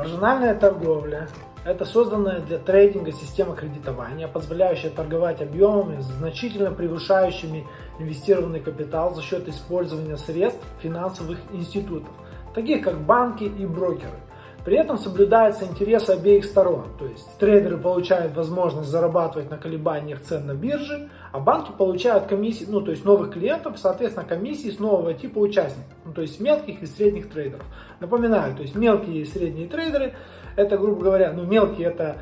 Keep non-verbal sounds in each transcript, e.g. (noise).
Маржинальная торговля – это созданная для трейдинга система кредитования, позволяющая торговать объемами, значительно превышающими инвестированный капитал за счет использования средств финансовых институтов, таких как банки и брокеры. При этом соблюдаются интересы обеих сторон, то есть трейдеры получают возможность зарабатывать на колебаниях цен на бирже, а банки получают комиссии, ну то есть новых клиентов, соответственно комиссии с нового типа участников, ну, то есть мелких и средних трейдеров. Напоминаю, то есть мелкие и средние трейдеры это, грубо говоря, ну, мелкие это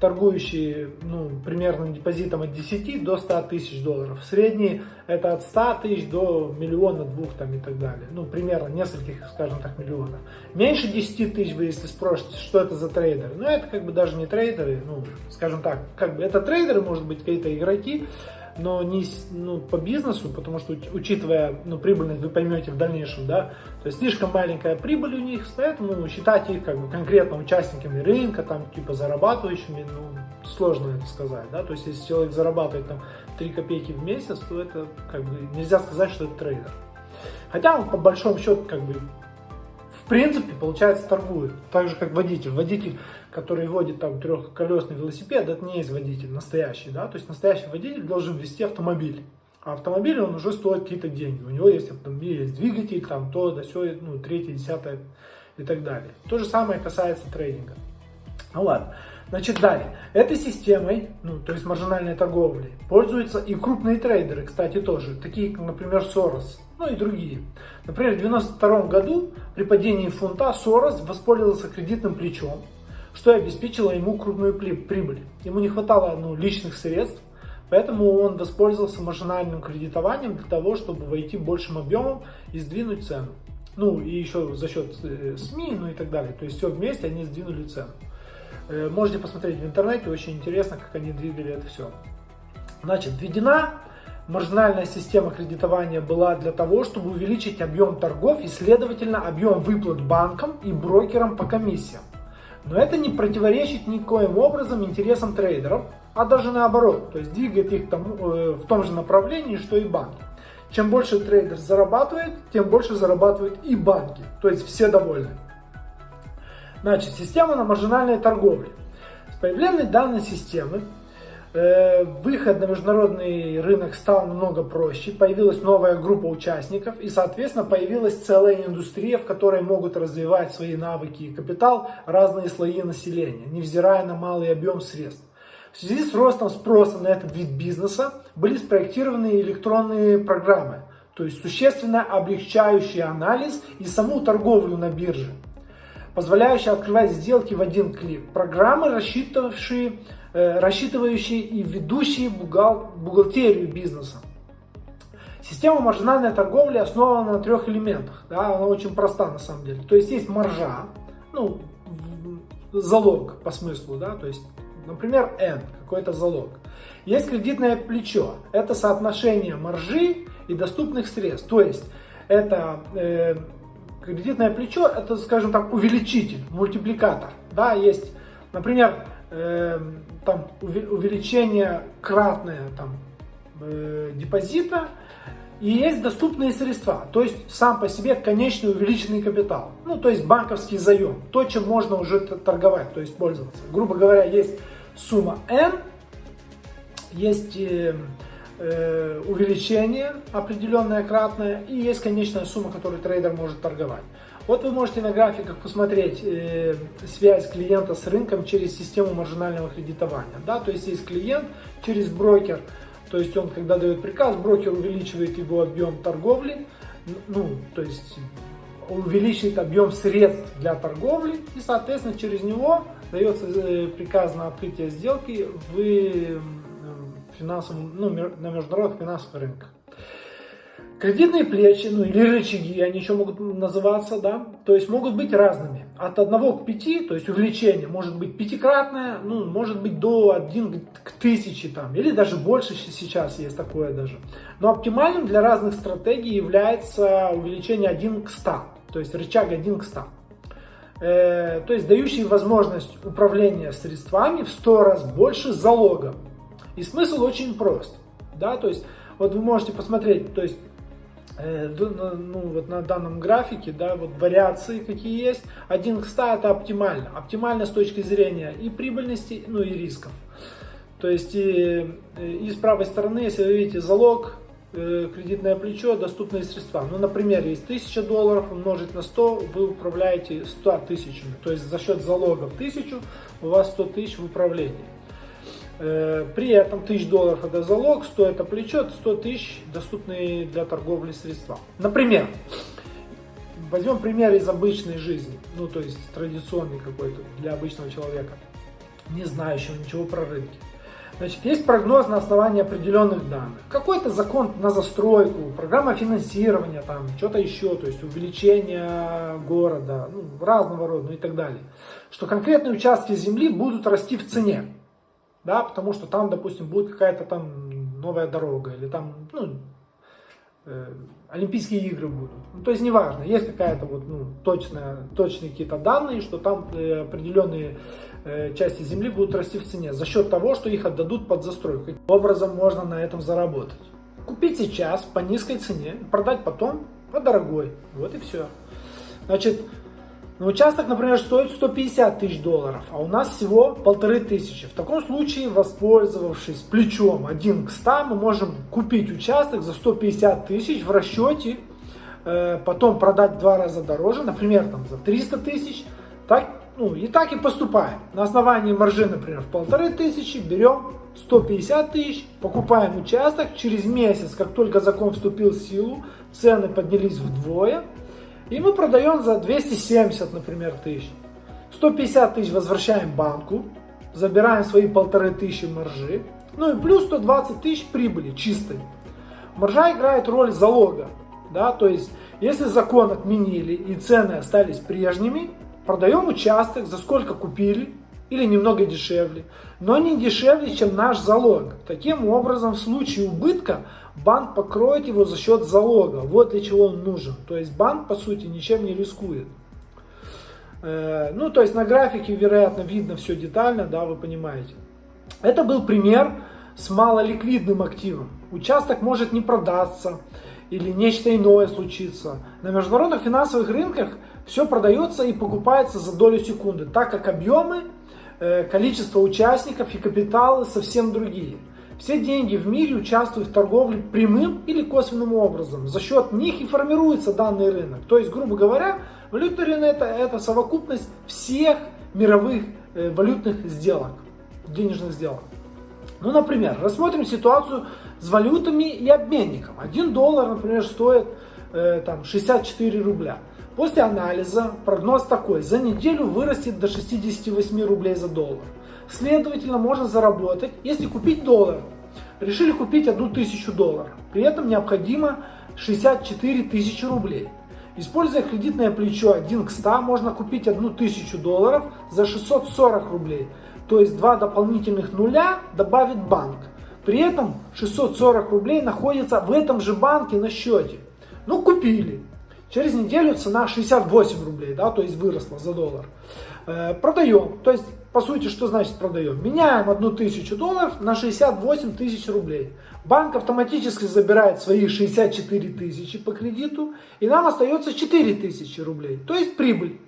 торгующие ну, примерным депозитом от 10 до 100 тысяч долларов. Средние это от 100 тысяч до миллиона, двух там и так далее. Ну, примерно нескольких, скажем так, миллионов. Меньше 10 тысяч вы, если спросите, что это за трейдеры. Ну, это как бы даже не трейдеры, ну, скажем так, как бы это трейдеры, может быть, какие-то игроки, но не ну, по бизнесу, потому что учитывая ну, прибыльность, вы поймете в дальнейшем, да, то есть слишком маленькая прибыль у них, поэтому считать их как бы конкретно участниками рынка, там типа зарабатывающими, ну, сложно это сказать, да, то есть если человек зарабатывает там 3 копейки в месяц, то это как бы нельзя сказать, что это трейдер. Хотя он по большому счету как бы в принципе, получается, торгует. Так же, как водитель. Водитель, который водит там трехколесный велосипед, это не есть водитель настоящий, да. То есть настоящий водитель должен вести автомобиль. А автомобиль, он уже стоит какие-то деньги. У него есть автомобиль, есть двигатель, там то, да все, ну, третье, десятое и так далее. То же самое касается трейдинга. Ну ладно. Значит, далее. Этой системой, ну, то есть маржинальной торговлей, пользуются и крупные трейдеры, кстати, тоже, такие, например, Сорос, ну и другие. Например, в 1992 году при падении фунта Сорос воспользовался кредитным плечом, что обеспечило ему крупную прибыль. Ему не хватало ну, личных средств, поэтому он воспользовался маржинальным кредитованием для того, чтобы войти большим объемом и сдвинуть цену. Ну и еще за счет э, СМИ, ну и так далее. То есть все вместе они сдвинули цену. Э, можете посмотреть в интернете, очень интересно, как они двигали это все. Значит, введена маржинальная система кредитования была для того, чтобы увеличить объем торгов и, следовательно, объем выплат банкам и брокерам по комиссиям. Но это не противоречит никоим образом интересам трейдеров, а даже наоборот, то есть двигает их тому, э, в том же направлении, что и банки. Чем больше трейдер зарабатывает, тем больше зарабатывают и банки, то есть все довольны. Значит, система на маржинальной торговле. С появлением данной системы выход на международный рынок стал намного проще, появилась новая группа участников и, соответственно, появилась целая индустрия, в которой могут развивать свои навыки и капитал разные слои населения, невзирая на малый объем средств. В связи с ростом спроса на этот вид бизнеса были спроектированы электронные программы, то есть существенно облегчающие анализ и саму торговлю на бирже позволяющая открывать сделки в один клик. Программы, рассчитывающие, э, рассчитывающие и ведущие бухгал, бухгалтерию бизнеса. Система маржинальной торговли основана на трех элементах. Да, она очень проста на самом деле. То есть есть маржа, ну, залог по смыслу, да, то есть, например, N, какой-то залог. Есть кредитное плечо, это соотношение маржи и доступных средств. То есть это э, Кредитное плечо это, скажем так, увеличитель, мультипликатор. Да, есть, например, э, там увеличение кратное там, э, депозита и есть доступные средства, то есть сам по себе конечный увеличенный капитал, ну то есть банковский заем, то, чем можно уже торговать, то есть пользоваться. Грубо говоря, есть сумма N, есть э, э, увеличение определенное кратное и есть конечная сумма, которую трейдер может торговать. Вот вы можете на графиках посмотреть э, связь клиента с рынком через систему маржинального кредитования. Да? То есть есть клиент через брокер, то есть он когда дает приказ, брокер увеличивает его объем торговли, ну, то есть увеличивает объем средств для торговли и, соответственно, через него дается э, приказ на открытие сделки в финансовом, ну, на международных финансовых рынках. Кредитные плечи, ну или рычаги, они еще могут называться, да, то есть могут быть разными. От 1 к 5, то есть увеличение может быть пятикратное, ну, может быть до 1 к 1000 там, или даже больше сейчас есть такое даже. Но оптимальным для разных стратегий является увеличение 1 к 100, то есть рычаг 1 к 100. Э, то есть дающий возможность управления средствами в 100 раз больше залога. И смысл очень прост. Да, то есть, вот вы можете посмотреть, то есть, Э, ну, вот на данном графике, да, вот вариации какие есть. 1 к 100 это оптимально. Оптимально с точки зрения и прибыльности, ну и рисков. То есть и, и с правой стороны, если вы видите залог, э, кредитное плечо, доступные средства. Ну, например, есть 1000 долларов, умножить на 100, вы управляете 100 тысячами. То есть за счет залогов 1000 у вас 100 тысяч в управлении. Э, при этом 1000 долларов это залог, 100 это плечо, 100 тысяч доступные для торговли средства. Например, возьмем пример из обычной жизни, ну то есть традиционный какой-то для обычного человека, не знающего ничего про рынки. Значит, есть прогноз на основании определенных данных. Какой-то закон на застройку, программа финансирования, там, что-то еще, то есть увеличение города, ну, разного рода, ну и так далее. Что конкретные участки земли будут расти в цене да, потому что там, допустим, будет какая-то там новая дорога, или там, ну, э, Олимпийские игры будут. Ну, то есть неважно, есть какая-то вот, ну, точная, точные какие-то данные, что там э, определенные э, части земли будут расти в цене за счет того, что их отдадут под застройку. Каким образом можно на этом заработать? Купить сейчас по низкой цене, продать потом по дорогой. Вот и все. Значит, но участок, например, стоит 150 тысяч долларов, а у нас всего полторы тысячи. В таком случае, воспользовавшись плечом 1 к 100, мы можем купить участок за 150 тысяч в расчете, э, потом продать два раза дороже, например, там, за 300 тысяч. Так, ну, и так и поступаем. На основании маржи, например, в полторы тысячи берем 150 тысяч, покупаем участок. Через месяц, как только закон вступил в силу, цены поднялись вдвое. И мы продаем за 270, например, тысяч. 150 тысяч возвращаем банку, забираем свои полторы тысячи маржи, ну и плюс 120 тысяч прибыли чистой. Маржа играет роль залога, да, то есть если закон отменили и цены остались прежними, продаем участок за сколько купили или немного дешевле, но не дешевле, чем наш залог. Таким образом, в случае убытка банк покроет его за счет залога. Вот для чего он нужен. То есть банк, по сути, ничем не рискует. Э, ну, то есть на графике, вероятно, видно все детально, да, вы понимаете. Это был пример с малоликвидным активом. Участок может не продаться или нечто иное случиться. На международных финансовых рынках все продается и покупается за долю секунды, так как объемы, э, количество участников и капиталы совсем другие. Все деньги в мире участвуют в торговле прямым или косвенным образом. За счет них и формируется данный рынок. То есть, грубо говоря, валютный рынок это, это совокупность всех мировых э, валютных сделок, денежных сделок. Ну, например, рассмотрим ситуацию с валютами и обменником. Один доллар, например, стоит э, там, 64 рубля. После анализа прогноз такой, за неделю вырастет до 68 рублей за доллар. Следовательно, можно заработать, если купить доллар. Решили купить одну тысячу долларов. При этом необходимо 64 тысячи рублей. Используя кредитное плечо 1 к 100, можно купить одну тысячу долларов за 640 рублей. То есть два дополнительных нуля добавит банк. При этом 640 рублей находится в этом же банке на счете. Ну, купили. Через неделю цена 68 рублей, да, то есть выросла за доллар. Э, продаем, то есть по сути, что значит продаем? Меняем одну тысячу долларов на 68 тысяч рублей. Банк автоматически забирает свои 64 тысячи по кредиту, и нам остается 4 тысячи рублей, то есть прибыль.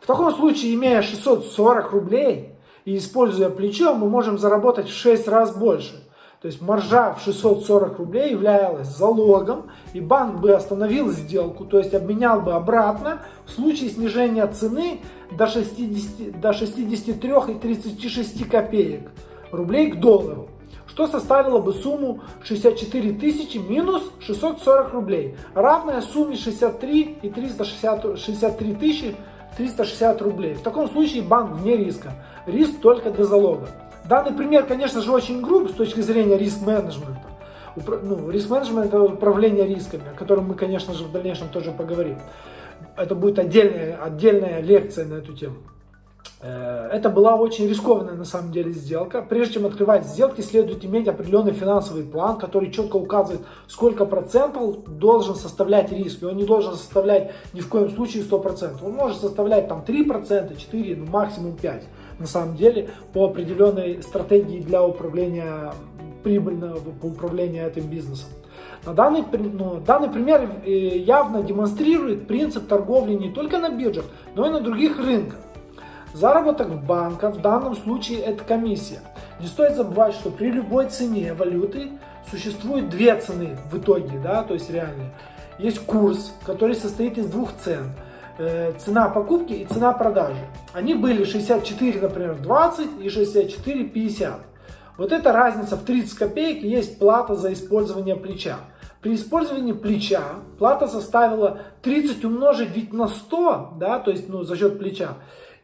В таком случае, имея 640 рублей и используя плечо, мы можем заработать в 6 раз больше. То есть маржа в 640 рублей являлась залогом, и банк бы остановил сделку, то есть обменял бы обратно в случае снижения цены до, 60, до 63,36 копеек рублей к доллару, что составило бы сумму 64 тысячи минус 640 рублей, равная сумме 63 и 360, 63 тысячи 360 рублей. В таком случае банк вне риска, риск только для залога. Данный пример, конечно же, очень груб с точки зрения риск-менеджмента. Ну, риск-менеджмент – это управление рисками, о котором мы, конечно же, в дальнейшем тоже поговорим. Это будет отдельная, отдельная лекция на эту тему. Э, это была очень рискованная на самом деле сделка. Прежде чем открывать сделки, следует иметь определенный финансовый план, который четко указывает, сколько процентов должен составлять риск. И он не должен составлять ни в коем случае 100%. Он может составлять там 3%, 4%, ну, максимум 5% на самом деле по определенной стратегии для управления прибыльного, по управлению этим бизнесом. Но данный, ну, данный пример э, явно демонстрирует принцип торговли не только на биржах, но и на других рынках. Заработок в банках в данном случае это комиссия. Не стоит забывать, что при любой цене валюты существует две цены в итоге, да, то есть реальные. Есть курс, который состоит из двух цен. Э, цена покупки и цена продажи. Они были 64, например, 20 и 64, 50. Вот эта разница в 30 копеек есть плата за использование плеча. При использовании плеча плата составила 30 умножить ведь на 100, да, то есть ну, за счет плеча.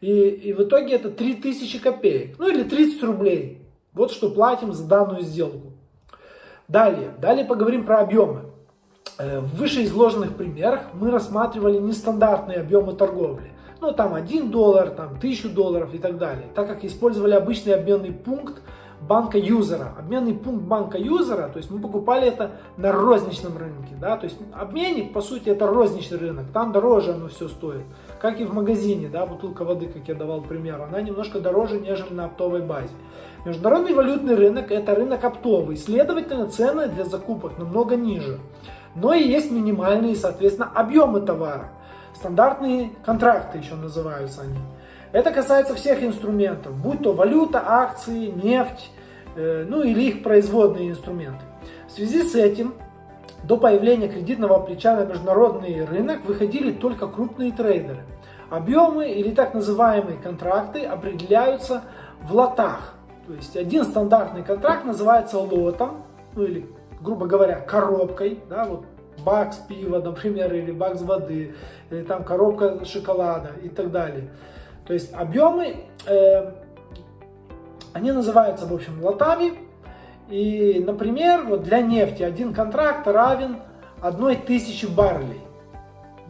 И, и в итоге это 3000 копеек, ну или 30 рублей. Вот что платим за данную сделку. Далее, далее поговорим про объемы. Э, в вышеизложенных примерах мы рассматривали нестандартные объемы торговли. Ну, там 1 доллар, там 1000 долларов и так далее. Так как использовали обычный обменный пункт банка юзера. Обменный пункт банка юзера, то есть мы покупали это на розничном рынке. Да? То есть обменник, по сути, это розничный рынок. Там дороже оно все стоит. Как и в магазине, да, бутылка воды, как я давал пример, она немножко дороже, нежели на оптовой базе. Международный валютный рынок это рынок оптовый, следовательно, цены для закупок намного ниже но и есть минимальные, соответственно, объемы товара. Стандартные контракты еще называются они. Это касается всех инструментов, будь то валюта, акции, нефть, э, ну или их производные инструменты. В связи с этим до появления кредитного плеча на международный рынок выходили только крупные трейдеры. Объемы или так называемые контракты определяются в лотах. То есть один стандартный контракт называется лотом, ну или грубо говоря, коробкой, да, вот бакс пива, например, или бакс воды, или там коробка шоколада и так далее. То есть объемы, э, они называются, в общем, лотами. И, например, вот для нефти один контракт равен одной тысячи баррелей.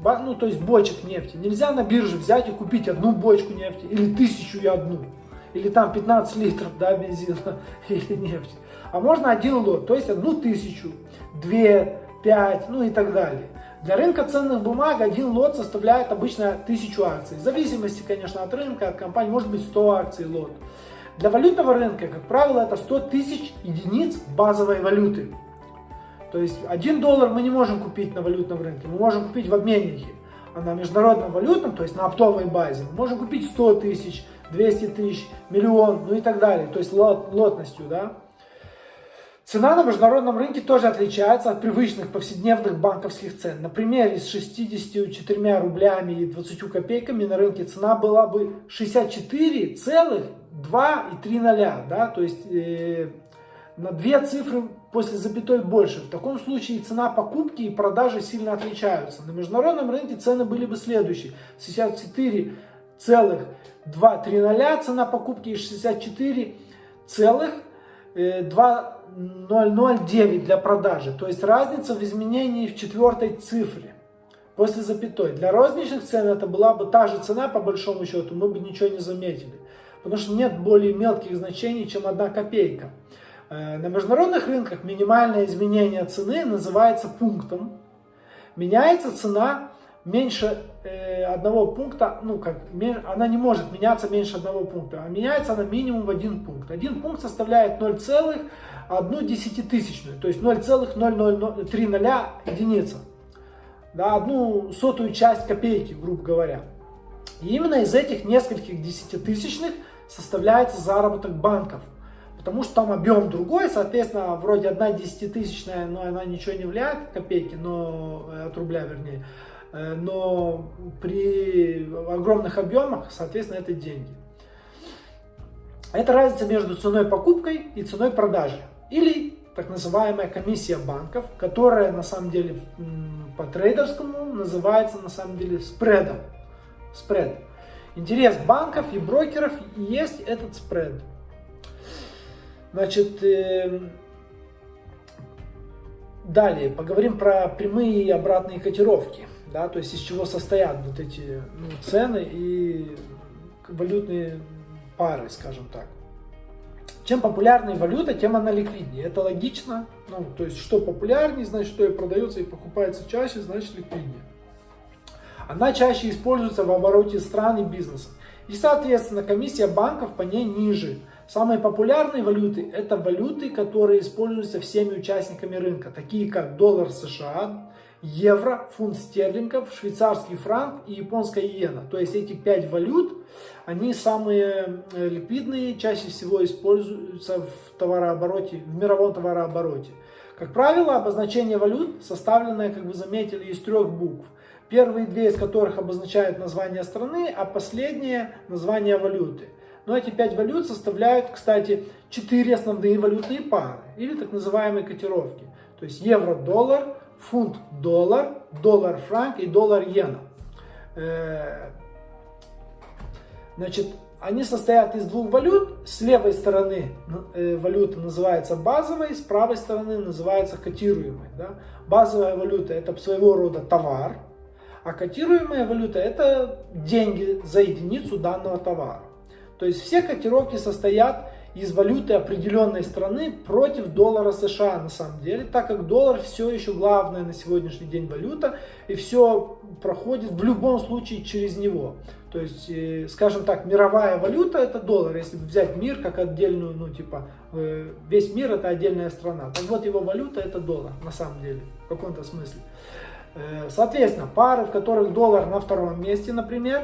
Ну, то есть бочек нефти. Нельзя на бирже взять и купить одну бочку нефти или тысячу и одну. Или там 15 литров да, бензина (laughs) или нефти а можно один лот, то есть одну тысячу, две, пять, ну и так далее. Для рынка ценных бумаг один лот составляет обычно тысячу акций. В зависимости, конечно, от рынка, от компании, может быть 100 акций лот. Для валютного рынка, как правило, это 100 тысяч единиц базовой валюты. То есть 1 доллар мы не можем купить на валютном рынке, мы можем купить в обменнике. А на международном валютном, то есть на оптовой базе, мы можем купить 100 тысяч, 200 тысяч, миллион, ну и так далее. То есть лот, лотностью, да. Цена на международном рынке тоже отличается от привычных повседневных банковских цен. Например, с 64 рублями и 20 копейками на рынке цена была бы 64,2,3 да, то есть э, на две цифры после запятой больше. В таком случае цена покупки и продажи сильно отличаются. На международном рынке цены были бы следующие. 64,230 цена покупки и 64,2 0,09 для продажи. То есть разница в изменении в четвертой цифре после запятой. Для розничных цен это была бы та же цена по большому счету, мы бы ничего не заметили. Потому что нет более мелких значений, чем одна копейка. Э, на международных рынках минимальное изменение цены называется пунктом. Меняется цена меньше э, одного пункта, ну как, она не может меняться меньше одного пункта, а меняется она минимум в один пункт. Один пункт составляет 0,1 десятитысячную, то есть 0,0030 единица. Да, одну сотую часть копейки, грубо говоря. И именно из этих нескольких десятитысячных составляется заработок банков. Потому что там объем другой, соответственно, вроде одна десятитысячная, но она ничего не влияет, копейки, но э, от рубля вернее. Э, но при огромных объемах, соответственно, это деньги. Это разница между ценой покупкой и ценой продажи. Или так называемая комиссия банков, которая на самом деле по трейдерскому называется на самом деле спредом. Спред. Интерес банков и брокеров есть этот спред. Значит, э, далее поговорим про прямые и обратные котировки да, то есть из чего состоят вот эти ну, цены и валютные пары, скажем так. Чем популярнее валюта, тем она ликвиднее. Это логично. Ну, то есть, что популярнее, значит, что и продается и покупается чаще, значит, ликвиднее. Она чаще используется в обороте стран и бизнеса. И, соответственно, комиссия банков по ней ниже. Самые популярные валюты – это валюты, которые используются всеми участниками рынка, такие как доллар США, евро, фунт стерлингов, швейцарский франк и японская иена. То есть эти пять валют, они самые э, ликвидные, чаще всего используются в товарообороте, в мировом товарообороте. Как правило, обозначение валют составленное, как вы заметили, из трех букв. Первые две из которых обозначают название страны, а последние название валюты. Но эти пять валют составляют, кстати, четыре основные валютные пары, или так называемые котировки. То есть евро-доллар, фунт-доллар, доллар-франк и доллар-иена. Э, значит, они состоят из двух валют. С левой стороны э, валюта называется базовой, с правой стороны называется котируемой. Да? Базовая валюта это своего рода товар, а котируемая валюта это деньги за единицу данного товара. То есть все котировки состоят из валюты определенной страны против доллара США на самом деле, так как доллар все еще главная на сегодняшний день валюта и все проходит в любом случае через него. То есть, э, скажем так, мировая валюта это доллар, если взять мир как отдельную, ну типа, э, весь мир это отдельная страна. Так вот его валюта это доллар на самом деле, в каком-то смысле. Э, соответственно, пары, в которых доллар на втором месте, например,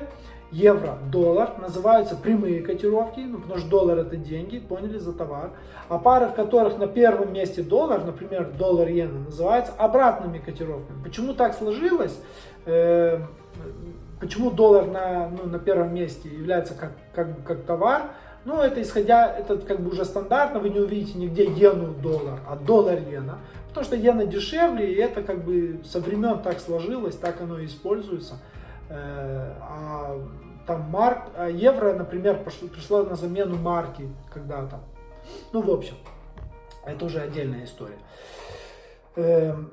евро-доллар называются прямые котировки, ну, потому что доллар это деньги, поняли, за товар. А пары, в которых на первом месте доллар, например, доллар-иена, называются обратными котировками. Почему так сложилось? Э, почему доллар на, ну, на первом месте является как, как, как товар? Ну, это исходя, это как бы уже стандартно, вы не увидите нигде иену-доллар, а доллар-иена. Потому что иена дешевле, и это как бы со времен так сложилось, так оно и используется. Э, а там марк, а евро, например, пошло, пришло на замену марки когда-то. Ну, в общем, это уже отдельная история. Эм,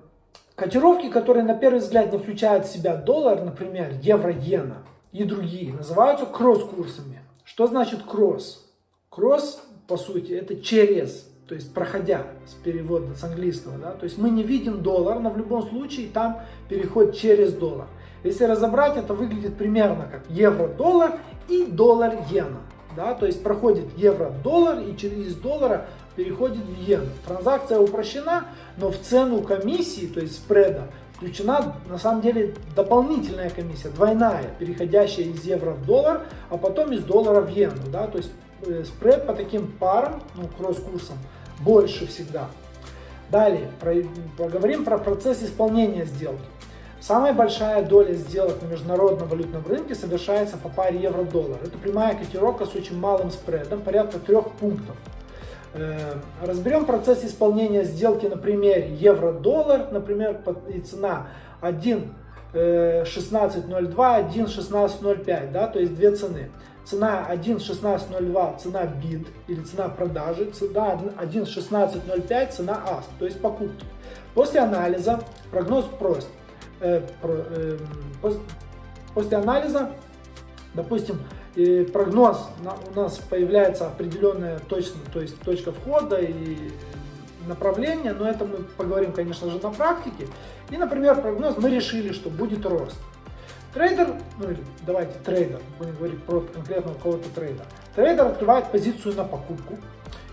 котировки, которые на первый взгляд не включают в себя доллар, например, евро-иена и другие, называются кросс-курсами. Что значит кросс? Кросс, по сути, это через, то есть проходя с перевода с английского. Да? То есть мы не видим доллар, но в любом случае там переход через доллар. Если разобрать, это выглядит примерно как евро-доллар и доллар-иена. Да? То есть проходит евро-доллар и через доллара переходит в иену. Транзакция упрощена, но в цену комиссии, то есть спреда, включена на самом деле дополнительная комиссия, двойная, переходящая из евро в доллар, а потом из доллара в иену. Да? То есть э, спред по таким парам, ну, кросс-курсам, больше всегда. Далее, про, поговорим про процесс исполнения сделки. Самая большая доля сделок на международном валютном рынке совершается по паре евро-доллар. Это прямая котировка с очень малым спредом, порядка трех пунктов. Э, разберем процесс исполнения сделки на примере евро-доллар, например, и цена 1.1602, 1.1605, э, да, то есть две цены. Цена 1.1602 цена bid или цена продажи, цена 1.1605 цена ask, то есть покупки. После анализа прогноз прост. Э, э, после анализа, допустим, прогноз, у нас появляется определенная точка, то есть точка входа и направление, но это мы поговорим, конечно же, на практике. И, например, прогноз, мы решили, что будет рост. Трейдер, ну или давайте трейдер, будем говорить про конкретного кого-то трейдера. Трейдер открывает позицию на покупку,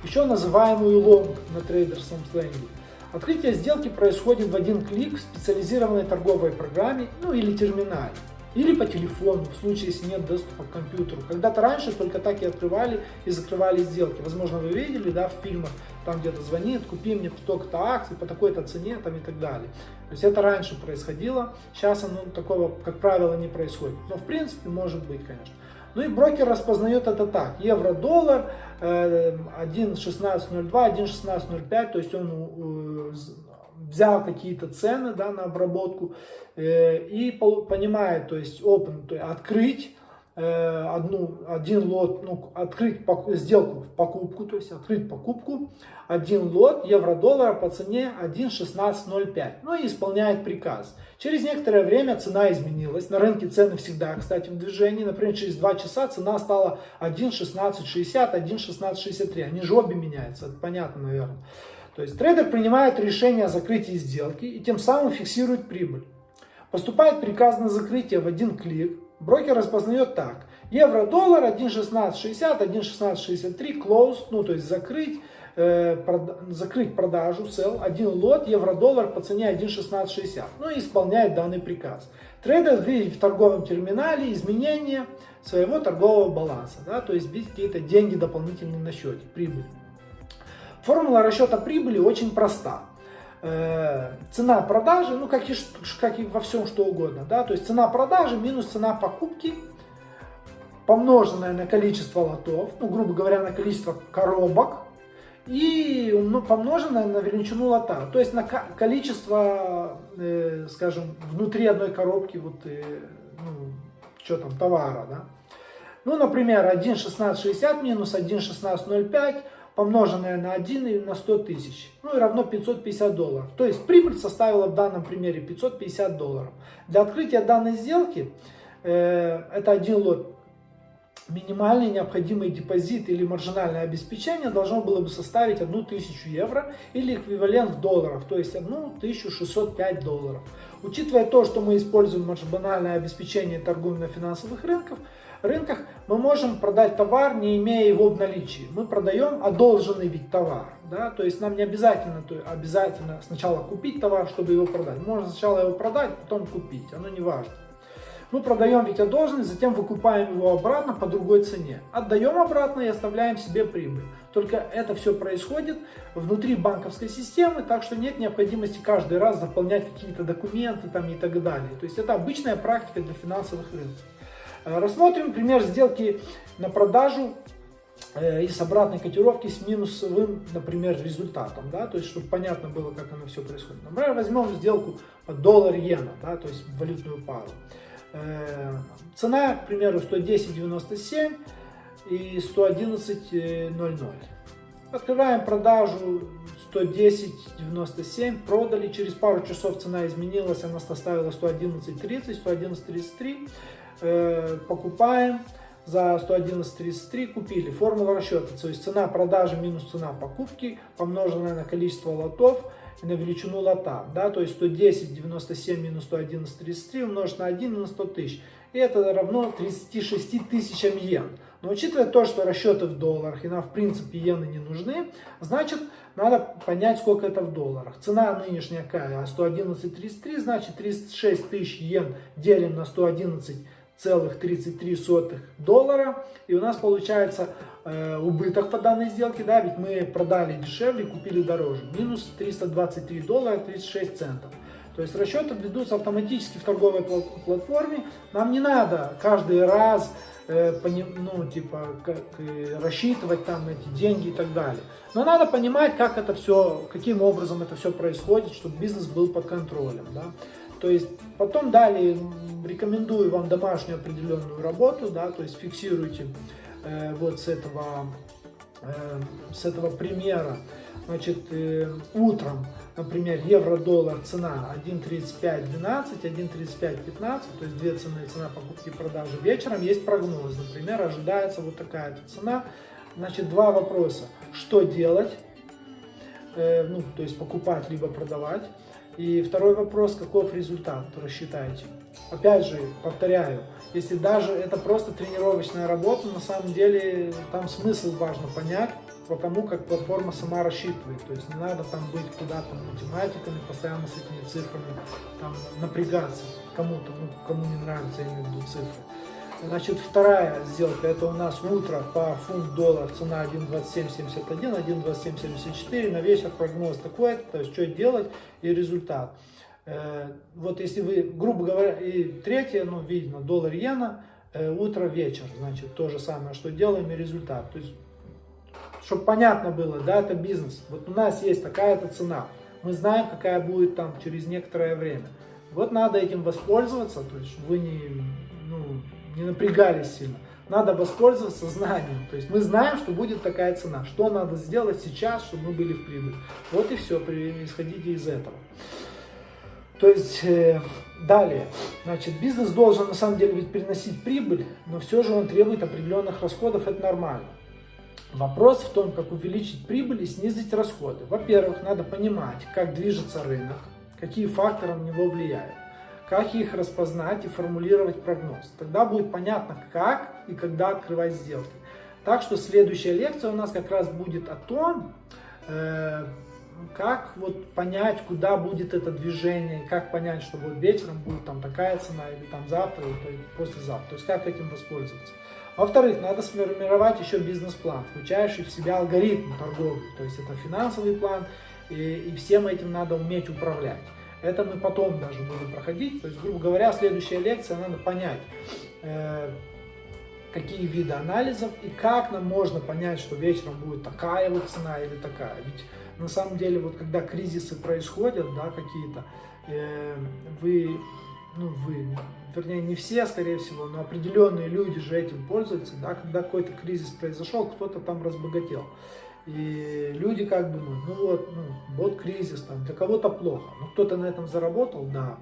еще называемую long на трейдерском сленге. Открытие сделки происходит в один клик в специализированной торговой программе ну, или терминале. Или по телефону, в случае, если нет доступа к компьютеру. Когда-то раньше только так и открывали и закрывали сделки. Возможно, вы видели да, в фильмах, там где-то звонит, купи мне столько-то акций по такой-то цене там, и так далее. То есть это раньше происходило, сейчас оно такого, как правило, не происходит. Но в принципе может быть, конечно. Ну и брокер распознает это так. Евро-доллар 1.1602, 1.1605, то есть он э, взял какие-то цены да, на обработку э, и понимает, то есть open, то есть открыть одну, один лот, ну, открыть сделку в покупку, то есть открыть покупку, один лот евро-доллара по цене 1.1605, ну и исполняет приказ. Через некоторое время цена изменилась, на рынке цены всегда, кстати, в движении, например, через 2 часа цена стала 1.1660, 1.1663, они же обе меняются, это понятно, наверное. То есть трейдер принимает решение о закрытии сделки и тем самым фиксирует прибыль. Поступает приказ на закрытие в один клик, Брокер распознает так. Евро-доллар 1.1660, 1.1663, close, ну то есть закрыть, э, прод, закрыть продажу, sell, один лот, евро-доллар по цене 1.1660, ну и исполняет данный приказ. Трейдер видит в торговом терминале изменения своего торгового баланса, да, то есть видит какие-то деньги дополнительные на счете, прибыль. Формула расчета прибыли очень проста. Э, цена продажи, ну как и, как и во всем что угодно, да, то есть цена продажи минус цена покупки, помноженное на количество лотов, ну грубо говоря, на количество коробок, и ну, на величину лота, то есть на количество, э, скажем, внутри одной коробки, вот, э, ну, что там, товара, да. Ну, например, 1.1660 минус 1.1605 помноженное на 1 и на 100 тысяч, ну и равно 550 долларов. То есть прибыль составила в данном примере 550 долларов. Для открытия данной сделки, э, это один лот, минимальный необходимый депозит или маржинальное обеспечение должно было бы составить 1000 евро или эквивалент в долларах, то есть 1605 долларов. Учитывая то, что мы используем маржинальное обеспечение торгуем на финансовых рынках, рынках, мы можем продать товар, не имея его в наличии. Мы продаем одолженный вид товар. Да? То есть нам не обязательно, то обязательно сначала купить товар, чтобы его продать. Можно сначала его продать, потом купить. Оно не важно. Мы продаем ведь одолженный, затем выкупаем его обратно по другой цене. Отдаем обратно и оставляем себе прибыль. Только это все происходит внутри банковской системы, так что нет необходимости каждый раз заполнять какие-то документы там и так далее. То есть это обычная практика для финансовых рынков. Э, рассмотрим пример сделки на продажу э, и с обратной котировки с минусовым, например, результатом, да, то есть, чтобы понятно было, как оно все происходит. Например, возьмем сделку доллар-иена, да, то есть валютную пару. Э, цена, к примеру, 110.97 и 111.00. Открываем продажу 110.97, продали, через пару часов цена изменилась, она составила 111.30, 111.33, Э, покупаем за 111.33 купили. Формула расчета, то есть цена продажи минус цена покупки, помноженная на количество лотов на величину лота. Да? То есть 110 97 минус 111.33 умножить на 1 на 100 тысяч. И это равно 36 тысячам йен. Но учитывая то, что расчеты в долларах и нам в принципе иены не нужны, значит надо понять, сколько это в долларах. Цена нынешняя какая? 111.33, значит 36 тысяч йен делим на 111.33. 0,33 доллара. И у нас получается э, убыток по данной сделке, да, ведь мы продали дешевле, купили дороже. Минус 323 доллара 36 центов. То есть расчеты ведутся автоматически в торговой платформе. Нам не надо каждый раз э, ну, типа, как, э, рассчитывать там эти деньги и так далее. Но надо понимать, как это все, каким образом это все происходит, чтобы бизнес был под контролем. Да? То есть потом далее рекомендую вам домашнюю определенную работу, да, то есть фиксируйте э, вот с этого, э, с этого примера. Значит, э, утром, например, евро-доллар цена 1.3512, 1.3515, то есть две цены, цена покупки и продажи. Вечером есть прогноз, например, ожидается вот такая цена. Значит, два вопроса. Что делать? Э, ну, то есть покупать либо продавать. И второй вопрос, каков результат, рассчитайте. Опять же, повторяю, если даже это просто тренировочная работа, на самом деле там смысл важно понять, потому как платформа сама рассчитывает. То есть не надо там быть куда-то математиками, постоянно с этими цифрами там, напрягаться кому-то, ну, кому не нравится, я имею в виду цифры. Значит, вторая сделка, это у нас утро по фунт-доллар, цена 1.2771, 1.2774, на вечер прогноз такой, то есть что делать и результат. Э, вот если вы, грубо говоря, и третье, ну, видно, доллар-иена, э, утро-вечер, значит, то же самое, что делаем и результат. То есть, чтобы понятно было, да, это бизнес. Вот у нас есть такая-то цена, мы знаем, какая будет там через некоторое время. Вот надо этим воспользоваться, то есть вы не, не напрягались сильно. Надо воспользоваться знанием. То есть мы знаем, что будет такая цена. Что надо сделать сейчас, чтобы мы были в прибыли. Вот и все, исходите из этого. То есть, э, далее, значит, бизнес должен на самом деле ведь приносить прибыль, но все же он требует определенных расходов, это нормально. Вопрос в том, как увеличить прибыль и снизить расходы. Во-первых, надо понимать, как движется рынок, какие факторы на него влияют. Как их распознать и формулировать прогноз. Тогда будет понятно, как и когда открывать сделки. Так что следующая лекция у нас как раз будет о том, э, как вот понять, куда будет это движение, как понять, что вот вечером будет там такая цена, или там завтра, или послезавтра. То есть как этим воспользоваться. Во-вторых, надо сформировать еще бизнес-план, включающий в себя алгоритм торговли. То есть это финансовый план, и, и всем этим надо уметь управлять. Это мы потом даже будем проходить. То есть, грубо говоря, следующая лекция, надо понять, э, какие виды анализов и как нам можно понять, что вечером будет такая вот цена или такая. Ведь на самом деле, вот когда кризисы происходят, да, какие-то, э, вы, ну вы, вернее не все, скорее всего, но определенные люди же этим пользуются, да, когда какой-то кризис произошел, кто-то там разбогател. И люди как бы, ну, ну вот, ну, вот кризис, там, для кого-то плохо, но кто-то на этом заработал, да.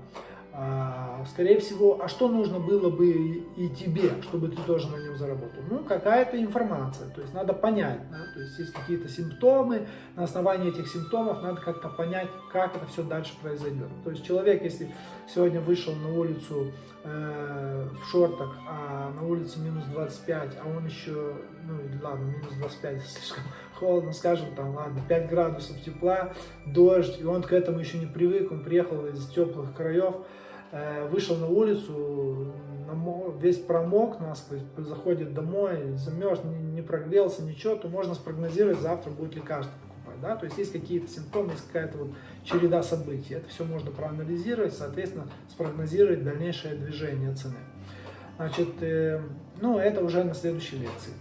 А, скорее всего, а что нужно было бы и тебе, чтобы ты тоже на нем заработал? Ну, какая-то информация, то есть надо понять, да? то есть есть какие-то симптомы, на основании этих симптомов надо как-то понять, как это все дальше произойдет. То есть человек, если сегодня вышел на улицу э, в шортах, а на улице минус 25, а он еще, ну ладно, минус 25, слишком (laughs) холодно, скажем, там, ладно, 5 градусов тепла, дождь, и он к этому еще не привык, он приехал из теплых краев, Э, вышел на улицу, весь промок насквозь, заходит домой, замерз, не прогрелся, ничего, то можно спрогнозировать, завтра будет лекарство покупать. Да? То есть есть какие-то симптомы, есть какая-то вот череда событий. Это все можно проанализировать, соответственно, спрогнозировать дальнейшее движение цены. Значит, э, ну это уже на следующей лекции.